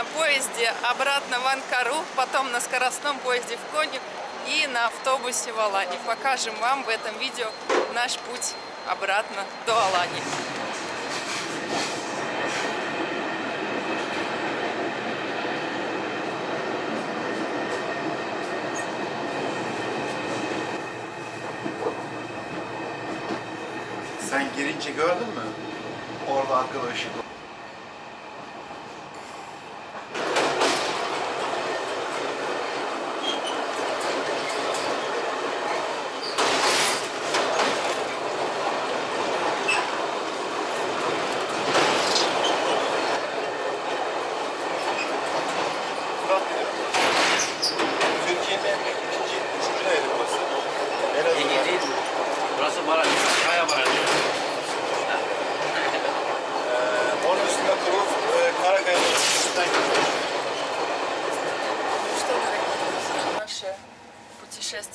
на поезде обратно в Анкару, потом на скоростном поезде в Коню и на автобусе в Алании. Покажем вам в этом видео наш путь обратно до Алании. Sen girince gördün mü? Orada arkada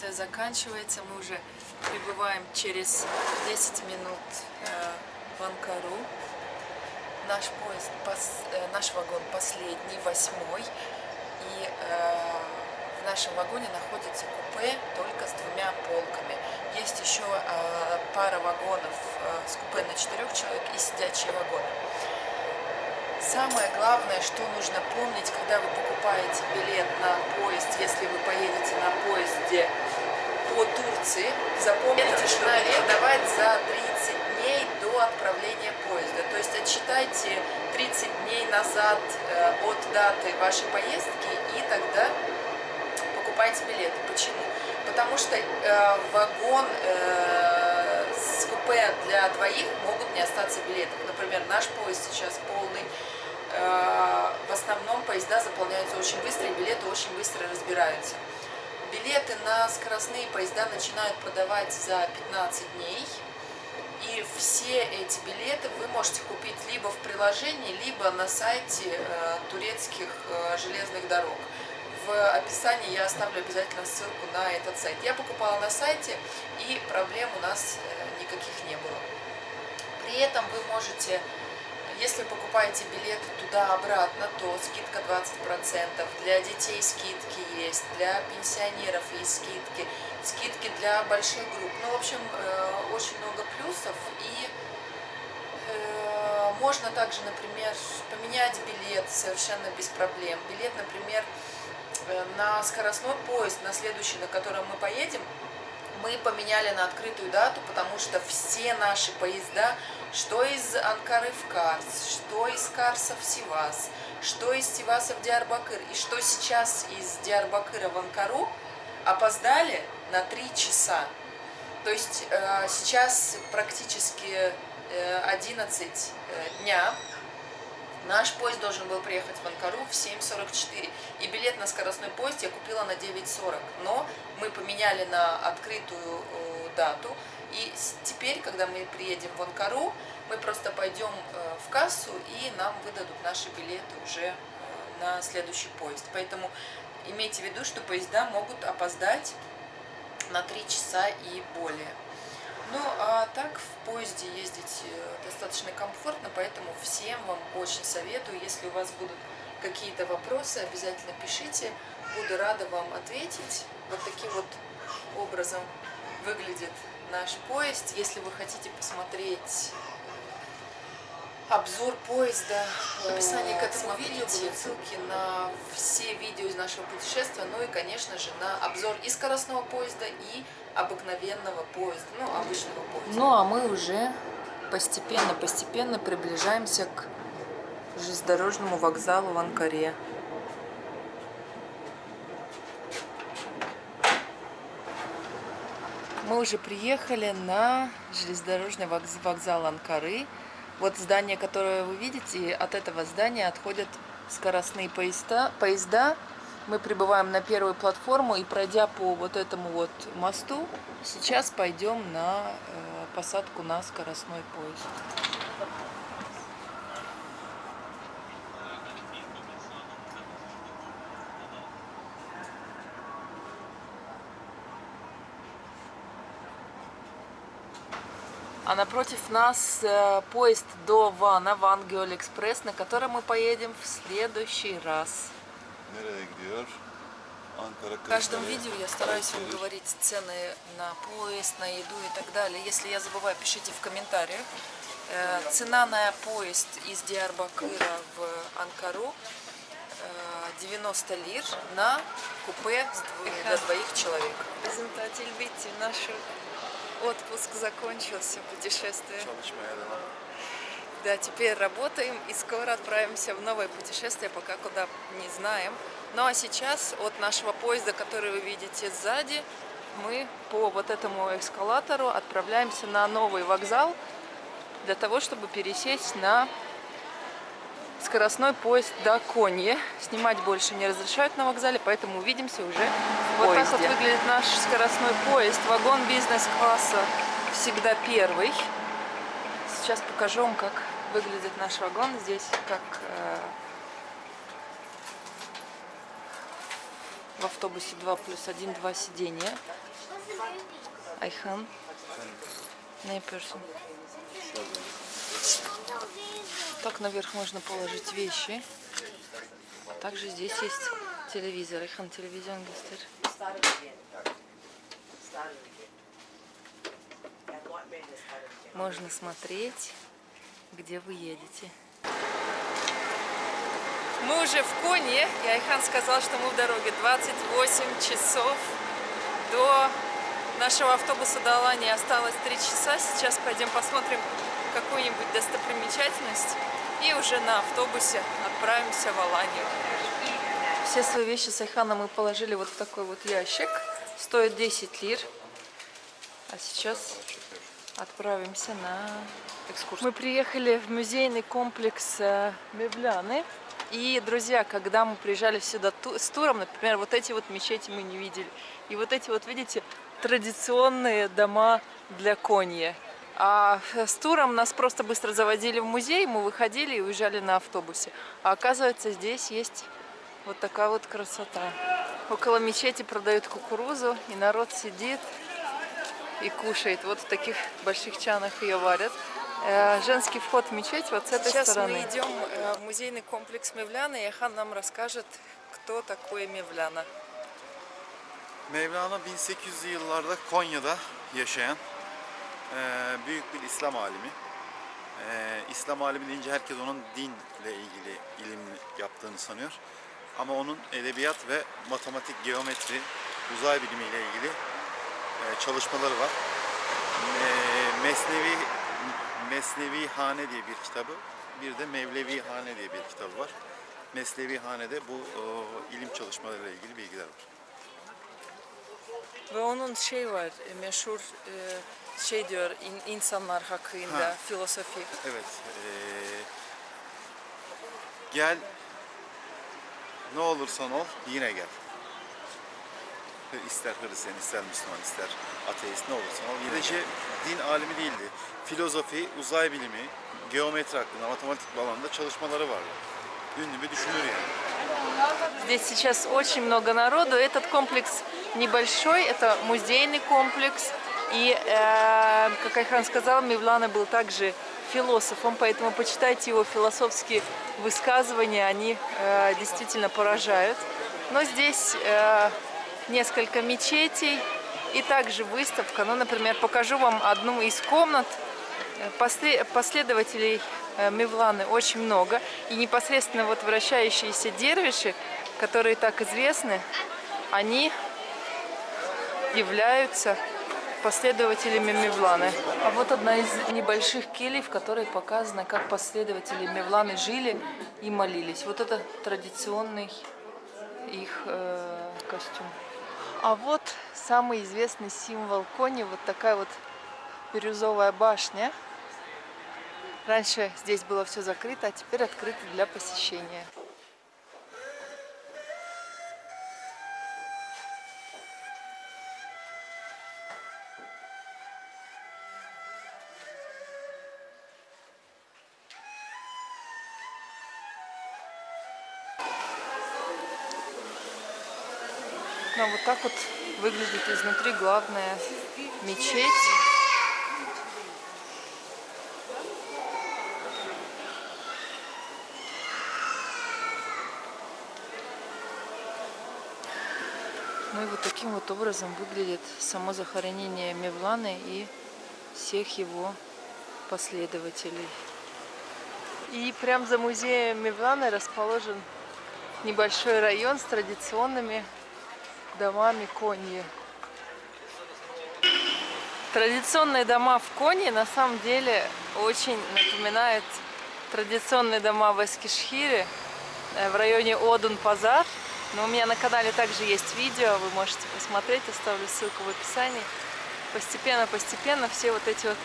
путешествие заканчивается. Мы уже прибываем через 10 минут э, в Анкару. Наш поезд, пос- э, наш вагон последний, восьмой. И э, в нашем вагоне находится купе только с двумя полками. Есть еще пара вагонов с купе на четырех человек и сидячие вагоны. Самое главное, что нужно помнить, когда вы покупаете билет на поезд, если вы поедете на поезде по Турции, запомните, что билет давать за 30 дней до отправления поезда. То есть отсчитайте 30 дней назад э, от даты вашей поездки и тогда покупайте билеты. Почему? Потому что э, вагон э, с купе для двоих могут не остаться билеты. Например, наш поезд сейчас полный. Э, в основном поезда заполняются очень быстро, и билеты очень быстро разбираются. Билеты на скоростные поезда начинают продавать за 15 дней. И все эти билеты вы можете купить либо в приложении, либо на сайте э, турецких э, железных дорог. В описании я оставлю обязательно ссылку на этот сайт. Я покупала на сайте, и проблем у нас э, никаких не было. При этом вы можете, если покупаете билеты туда-обратно, то скидка 20%. Для детей скидки есть, для пенсионеров есть скидки, скидки для больших групп. Ну, в общем, э, очень много плюсов. И э, можно также, например, поменять билет совершенно без проблем. Билет, например, э, на скоростной поезд, на следующий, на котором мы поедем, мы поменяли на открытую дату, потому что все наши поезда, что из Анкары в Карс, что из Карса в Сивас, что из Сиваса в Диарбакыр, и что сейчас из Диарбакыра в Анкару, опоздали на 3 часа. То есть э, сейчас практически э, 11 э, дня, Наш поезд должен был приехать в Анкару в 7.44. И билет на скоростной поезд я купила на 9.40. Но мы поменяли на открытую э, дату. И теперь, когда мы приедем в Анкару, мы просто пойдем э, в кассу и нам выдадут наши билеты уже э, на следующий поезд. Поэтому имейте в виду, что поезда могут опоздать на 3 часа и более. Ну, а так в поезде ездить э, достаточно комфортно, поэтому всем вам очень советую. Если у вас будут какие-то вопросы, обязательно пишите. Буду рада вам ответить. Вот таким вот образом выглядит наш поезд. Если вы хотите посмотреть обзор поезда, в описании к этому видео будут ссылки на все видео из нашего путешествия, ну и, конечно же, на обзор и скоростного поезда, и обыкновенного поезда, ну, обычного поезда. Ну, а мы уже постепенно-постепенно приближаемся к железнодорожному вокзалу в Анкаре. Мы уже приехали на железнодорожный вокз- вокзал Анкары. Вот здание, которое вы видите, от этого здания отходят скоростные поезда. поезда. Мы прибываем на первую платформу и пройдя по вот этому вот мосту, сейчас пойдем на э, посадку на скоростной поезд. А напротив нас э, поезд до Вана, Ван Экспресс, на котором мы поедем в следующий раз. В каждом видео я стараюсь вам говорить цены на поезд, на еду и так далее. Если я забываю, пишите в комментариях. Э, Цена на поезд из Диарбакыра в Анкару э, 90 лир на купе с дво- для двоих человек. Презентатель Битти, наш отпуск закончился, путешествие. Да, теперь работаем и скоро отправимся в новое путешествие, пока куда не знаем. Ну а сейчас от нашего поезда, который вы видите сзади, мы по вот этому эскалатору отправляемся на новый вокзал для того, чтобы пересесть на скоростной поезд до Конье. Снимать больше не разрешают на вокзале, поэтому увидимся уже в Вот так вот выглядит наш скоростной поезд. Вагон бизнес-класса всегда первый. Сейчас покажу вам, как выглядит наш вагон. Здесь как э, в автобусе 2 плюс 1, 2 сидения. Айхан. Не person. Так наверх можно положить вещи. Также здесь есть телевизор. Айхан телевизион göster. Можно смотреть, где вы едете. Мы уже в Коне, и Айхан сказал, что мы в дороге 28 часов до нашего автобуса до Алании осталось 3 часа. Сейчас пойдем посмотрим какую-нибудь достопримечательность и уже на автобусе отправимся в Аланию. Все свои вещи с Айханом мы положили вот в такой вот ящик. Стоит 10 лир. А сейчас отправимся на экскурсию. Мы приехали в музейный комплекс э, Мевляны. И, друзья, когда мы приезжали сюда с туром, например, вот эти вот мечети мы не видели. И вот эти вот, видите, традиционные дома для конья. А с туром нас просто быстро заводили в музей, мы выходили и уезжали на автобусе. А оказывается, здесь есть вот такая вот красота. Около мечети продают кукурузу, и народ сидит и кушает. Вот в таких больших чанах ее варят. Э, Женский вход в мечеть вот с этой Сейчас стороны. мы идем э, в музейный комплекс Мевляна, и Ахан нам расскажет, кто такой Мевляна. Mevlana 1800'lü yıllarda Konya'da yaşayan eee, büyük bir İslam alimi. Eee, İslam alimi deyince herkes onun dinle ilgili ilim yaptığını sanıyor. Ama onun edebiyat ve matematik, geometri, uzay bilimiyle ilgili eee, çalışmaları var. Eee, Mesnevi Mesnevi Hane diye bir kitabı, bir de Mevlevi Hane diye bir kitabı var. Mesnevi Hane'de bu eee, ilim çalışmalarıyla ilgili bilgiler var. Ve onun şey var, e, meşhur e, şey diyor in- insanlar hakkında, Ha. filosofi. Evet. eee, gel ne olursan ol yine gel. İster Hristiyan, ister Müslüman, ister ateist ne olursan ol. Yine din alimi değildi. Filozofi, uzay bilimi, geometri hakkında, matematik alanında çalışmaları vardı. Ünlü bir düşünür yani. Здесь сейчас очень много народу. Этот комплекс небольшой, это музейный комплекс. И, э, как Айхан сказал, Мевлана был также философом, поэтому почитайте его философские высказывания, они э, действительно поражают. Но здесь э, несколько мечетей и также выставка. Ну, например, покажу вам одну из комнат. Э, после- Последователей э, Мевланы очень много. И непосредственно вот вращающиеся дервиши, которые так известны, они являются последователями Мевланы. А вот одна из небольших келей, в которой показано, как последователи Мевланы жили и молились. Вот это традиционный их э, костюм. А вот самый известный символ кони, вот такая вот бирюзовая башня. Раньше здесь было все закрыто, а теперь открыто для посещения. Ну, вот так вот выглядит изнутри главная мечеть. Ну и вот таким вот образом выглядит само захоронение Мевланы и всех его последователей. И прям за музеем Мевланы расположен небольшой район с традиционными домами Коньи. Традиционные дома в Коне на самом деле очень напоминают традиционные дома в Эскишхире э, в районе Одун-Пазар. Но у меня на канале также есть видео, вы можете посмотреть, оставлю ссылку в описании. Постепенно-постепенно все вот эти вот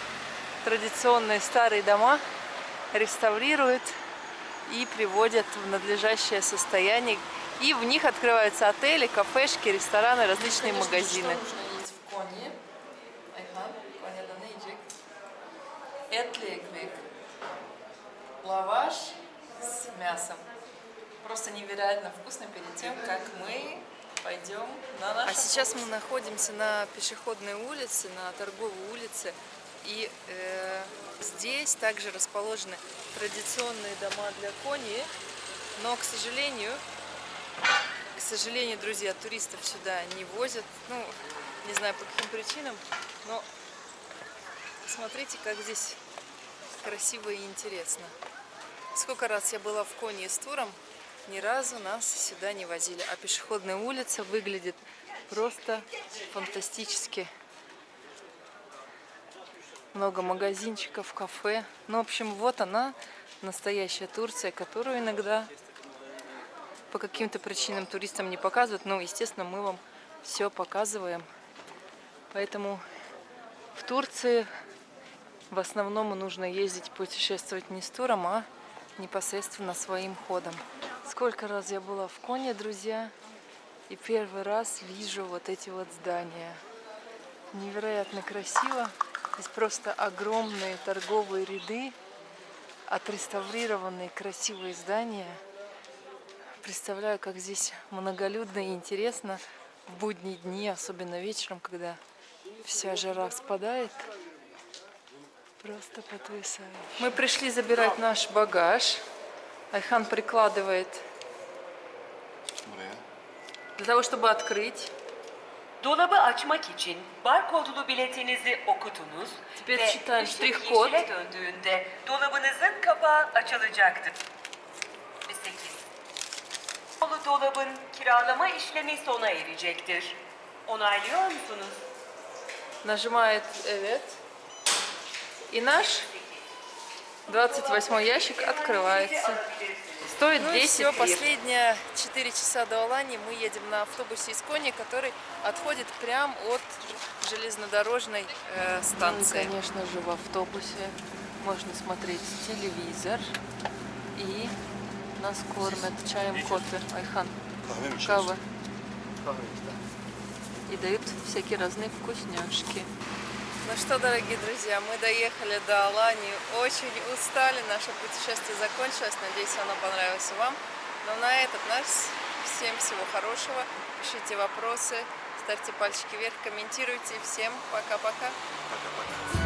традиционные старые дома реставрируют и приводят в надлежащее состояние. И в них открываются отели, кафешки, рестораны, различные магазины. Что нужно есть в Коне? Айхан, Коне'da ne yiyecek? Etli ekmek. Лаваш с мясом. Просто невероятно вкусно перед тем, как мы пойдем на наш. А сейчас мы находимся на пешеходной улице, на торговой улице. И э, здесь также расположены традиционные дома для кони. Но, к сожалению, к сожалению, друзья, туристов сюда не возят. Ну, не знаю по каким причинам, но посмотрите, как здесь красиво и интересно. Сколько раз я была в Коне с туром, ни разу нас сюда не возили. А пешеходная улица выглядит просто фантастически. Много магазинчиков, кафе. Ну, в общем, вот она, настоящая Турция, которую иногда по каким-то причинам туристам не показывают. Но, естественно, мы вам все показываем. Поэтому в Турции в основном нужно ездить путешествовать не с туром, а непосредственно своим ходом. Сколько раз я была в Коне, друзья, и первый раз вижу вот эти вот здания. Невероятно красиво. Здесь просто огромные торговые ряды, отреставрированные красивые здания. Представляю, как здесь многолюдно и интересно в будние дни, особенно вечером, когда вся жара спадает. Просто потрясающе. Мы пришли забирать наш багаж. Айхан прикладывает для того, чтобы открыть. Dolabı açmak için barkodlu biletinizi okutunuz Теперь ve читаем ışık ştrih-kod. yeşile döndüğünde dolabınızın kapağı açılacaktır. 8. Dolu dolabın kiralama işlemi sona erecektir. Onaylıyor musunuz? Нажимает «Evet». И наш 28 ящик открывается. Стоит Ну и 10 все, лир. последние 4 часа до Алании мы едем на автобусе из Кони, который отходит прямо от железнодорожной э, Ну и, станции. конечно же, в автобусе можно смотреть телевизор. И нас кормят чаем, кофе. Айхан, кава. И дают всякие разные вкусняшки. Ну что, дорогие друзья, мы доехали до Алании, очень устали, наше путешествие закончилось, надеюсь, оно понравилось вам. Но на этот наш всем всего хорошего, пишите вопросы, ставьте пальчики вверх, комментируйте. Всем пока-пока. Пока-пока.